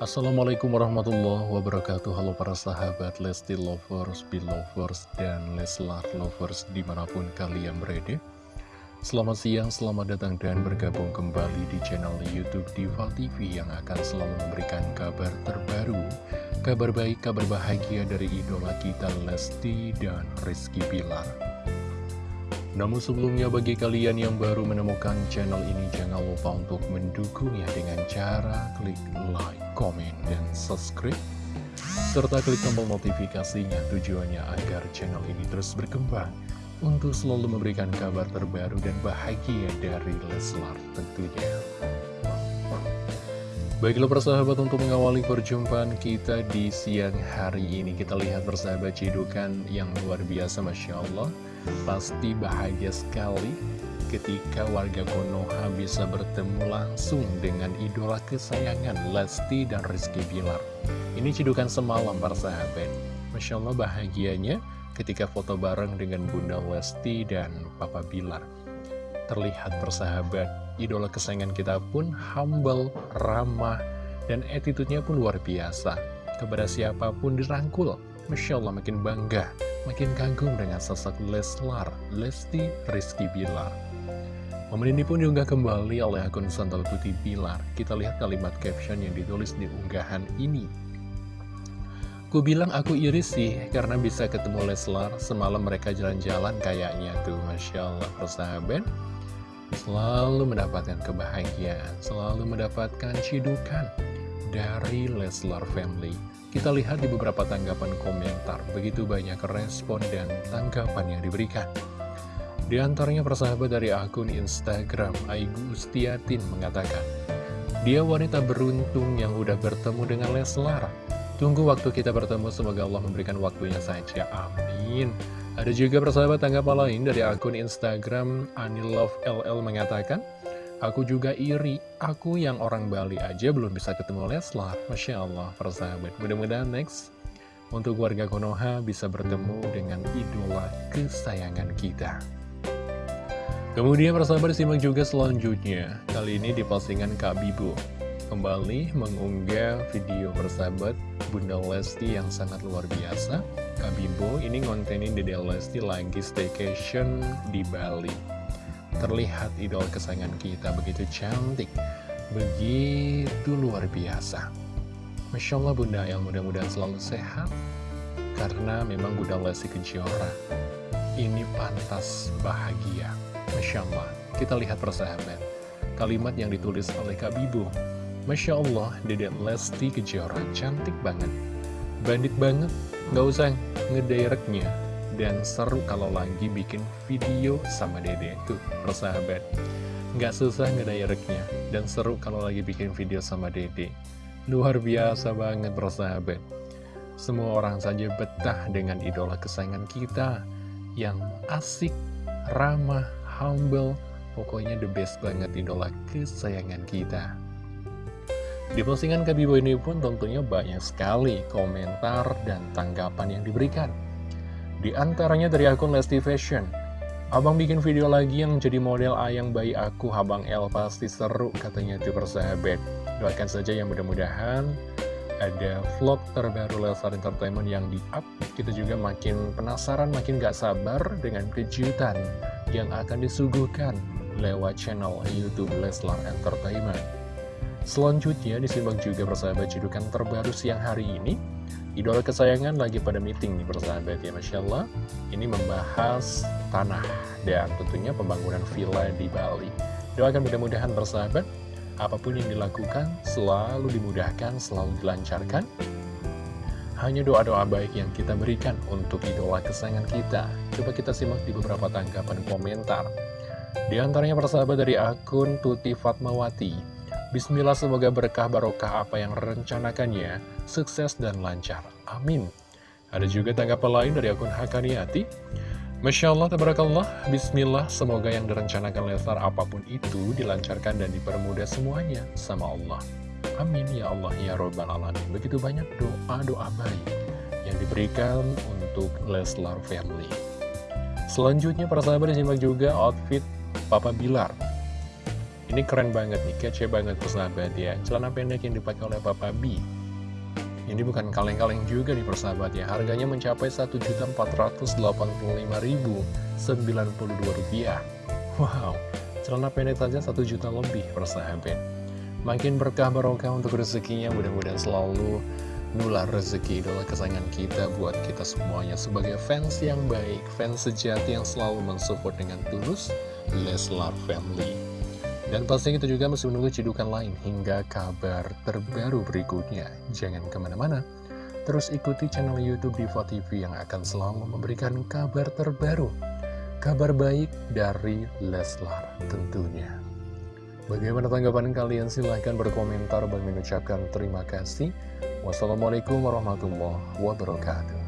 Assalamualaikum warahmatullahi wabarakatuh. Halo para sahabat Lesti Lovers, Belovers, dan Leslar Lovers di mana pun kalian berada. Selamat siang, selamat datang dan bergabung kembali di channel Youtube Diva TV Yang akan selalu memberikan kabar terbaru Kabar baik, kabar bahagia dari idola kita Lesti dan Rizky Bilar namun sebelumnya bagi kalian yang baru menemukan channel ini jangan lupa untuk mendukungnya dengan cara klik like, komen, dan subscribe serta klik tombol notifikasinya tujuannya agar channel ini terus berkembang untuk selalu memberikan kabar terbaru dan bahagia dari Leslar tentunya. Baiklah persahabat untuk mengawali perjumpaan kita di siang hari ini Kita lihat persahabat cidukan yang luar biasa Masya Allah Pasti bahagia sekali ketika warga Konoha bisa bertemu langsung dengan idola kesayangan Lesti dan Rizky Bilar. Ini cidukan semalam para sahabat. Masya Allah bahagianya ketika foto bareng dengan Bunda Lesti dan Papa Bilar. Terlihat persahabat, idola kesayangan kita pun humble, ramah, dan attitude-nya pun luar biasa. Kepada siapa pun dirangkul, Masya Allah makin bangga makin kagum dengan sosok Leslar, Lesti Rizky Bilar. Momen ini pun diunggah kembali oleh akun Santol Putih Bilar. Kita lihat kalimat caption yang ditulis di unggahan ini. Ku bilang aku iri sih karena bisa ketemu Leslar Semalam mereka jalan-jalan kayaknya tuh Masya Allah persahabat Selalu mendapatkan kebahagiaan Selalu mendapatkan cidukan Dari Leslar Family kita lihat di beberapa tanggapan komentar, begitu banyak respon dan tanggapan yang diberikan. Di antaranya persahabat dari akun Instagram, Aigu Ustiatin mengatakan, Dia wanita beruntung yang udah bertemu dengan Leslar. Tunggu waktu kita bertemu, semoga Allah memberikan waktunya saja. Amin. Ada juga persahabat tanggapan lain dari akun Instagram Anilove LL mengatakan, Aku juga iri, aku yang orang Bali aja belum bisa ketemu Leslar. Masya Allah, persahabat. Mudah-mudahan next, untuk warga Konoha bisa bertemu dengan idola kesayangan kita. Kemudian persahabat disimak juga selanjutnya. Kali ini di postingan Kak Bibu. Kembali mengunggah video persahabat Bunda Lesti yang sangat luar biasa. Kak Bibu ini ngontenin Dede Lesti lagi staycation di Bali. Terlihat idol kesayangan kita begitu cantik, begitu luar biasa. Masya Allah Bunda yang mudah-mudahan selalu sehat, karena memang Bunda Lesti Kejora ini pantas bahagia. Masya Allah, kita lihat persahabat. Kalimat yang ditulis oleh Kak Bibu. Masya Allah, Dedek Lesti Kejora cantik banget. Bandit banget, gak usah ngedirectnya dan seru kalau lagi bikin video sama dede Tuh, persahabat. Nggak susah ngedirectnya Dan seru kalau lagi bikin video sama dede. Luar biasa banget persahabat. Semua orang saja betah dengan idola kesayangan kita Yang asik, ramah, humble Pokoknya the best banget idola kesayangan kita. Di postingan Kabibo ini pun tentunya banyak sekali komentar dan tanggapan yang diberikan. Di antaranya dari akun Lesti Fashion. Abang bikin video lagi yang jadi model ayang bayi aku, Abang L pasti seru, katanya itu persahabat. Doakan saja yang mudah-mudahan ada vlog terbaru Leslar Entertainment yang di-up. Kita juga makin penasaran, makin gak sabar dengan kejutan yang akan disuguhkan lewat channel Youtube Leslar Entertainment. Selanjutnya disimak juga persahabat judukan terbaru siang hari ini Idola kesayangan lagi pada meeting nih persahabat ya Masya Allah. Ini membahas tanah dan tentunya pembangunan villa di Bali. Doakan mudah-mudahan persahabat Apa pun yang dilakukan selalu dimudahkan, selalu dilancarkan. Hanya doa-doa baik yang kita berikan untuk idola kesayangan kita. Coba kita simak di beberapa tanggapan komentar. Di antaranya persahabat dari akun Tuti Fatmawati Bismillah semoga berkah barokah apa yang rencanakannya, sukses dan lancar. Amin. Ada juga tanggapan lain dari akun Hakaniati. Masya Allah, tabarakallah, Bismillah, semoga yang direncanakan Leslar apa pun itu dilancarkan dan dipermudah semuanya sama Allah. Amin ya Allah ya Robbal Alamin. Begitu banyak doa-doa baik yang diberikan untuk Leslar Family. Selanjutnya para sahabat disimak juga outfit Papa Bilar Ini keren banget nih, kece banget persahabat ya. Celana pendek yang dipakai oleh Papa B. Ini bukan kaleng-kaleng juga nih persahabat ya. Harganya mencapai Rp1.485.092. Wow, celana pendek saja 1 juta lebih persahabat. Makin berkah barokah untuk rezekinya, mudah-mudahan selalu nular rezeki idola kesayangan kita buat kita semuanya sebagai fans yang baik, fans sejati yang selalu mensupport dengan tulus Leslar Family. Dan pasti kita juga masih menunggu cidukan lain hingga kabar terbaru berikutnya. Jangan ke mana-mana, terus ikuti channel Youtube Diva TV yang akan selalu memberikan kabar terbaru. Kabar baik dari Leslar tentunya. Bagaimana tanggapan kalian? Silahkan berkomentar. dan mengucapkan terima kasih. Wassalamualaikum warahmatullahi wabarakatuh.